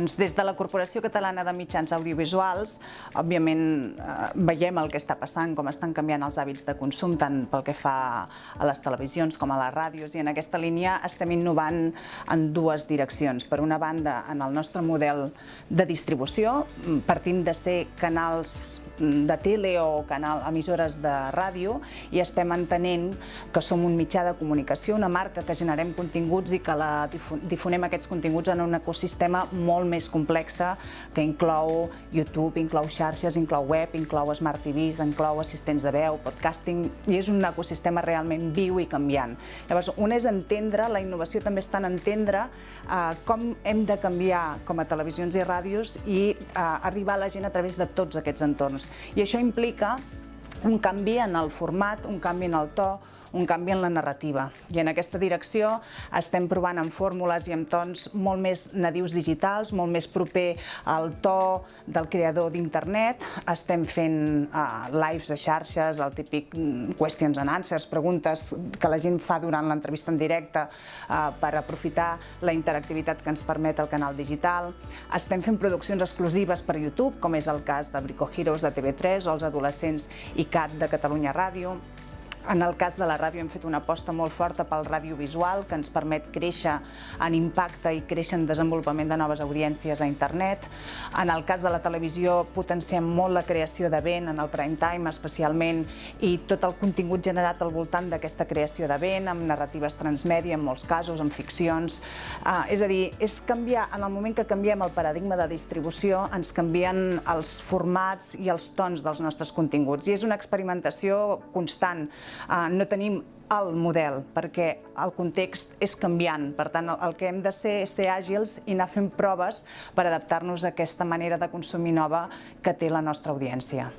Doncs des de la Corporació Catalana de Mitjans Audiovisuals, òbviament eh, veiem el que està passant, com estan canviant els hàbits de consum, tant pel que fa a les televisions com a les ràdios, i en aquesta línia estem innovant en dues direccions. Per una banda, en el nostre model de distribució, partint de ser canals de tele o canal, emissores de ràdio i estem entenent que som un mitjà de comunicació, una marca que generem continguts i que la difonem aquests continguts en un ecosistema molt més complexa que inclou YouTube, inclou xarxes, inclou web, inclou Smart TVs, inclou assistents de veu, podcasting, i és un ecosistema realment viu i canviant. Llavors, un és entendre, la innovació també està en entendre eh, com hem de canviar com a televisions i ràdios i eh, arribar a la gent a través de tots aquests entorns. I això implica un canvi en el format, un canvi en el to, un canvi en la narrativa. I en aquesta direcció estem provant amb fórmules i amb tons molt més nadius digitals, molt més proper al to del creador d'internet. Estem fent uh, lives a xarxes, el típic mm, questions and answers, preguntes que la gent fa durant l'entrevista en directe uh, per aprofitar la interactivitat que ens permet el canal digital. Estem fent produccions exclusives per YouTube, com és el cas de Brico Heroes de TV3 o els adolescents ICAT de Catalunya Ràdio. En el cas de la ràdio hem fet una aposta molt forta pel radiovisual que ens permet créixer en impacte i créixer en desenvolupament de noves audiències a internet. En el cas de la televisió potenciem molt la creació de vent en el prime time especialment i tot el contingut generat al voltant d'aquesta creació de vent amb narratives transmèdia en molts casos, amb ficcions. Uh, és a dir, és canviar, en el moment que canviem el paradigma de distribució ens canvien els formats i els tons dels nostres continguts i és una experimentació constant Eh, no tenim el model, perquè el context és canviant. Per tant, el que hem de ser és ser àgils i anar fent proves per adaptar-nos a aquesta manera de consumir nova que té la nostra audiència.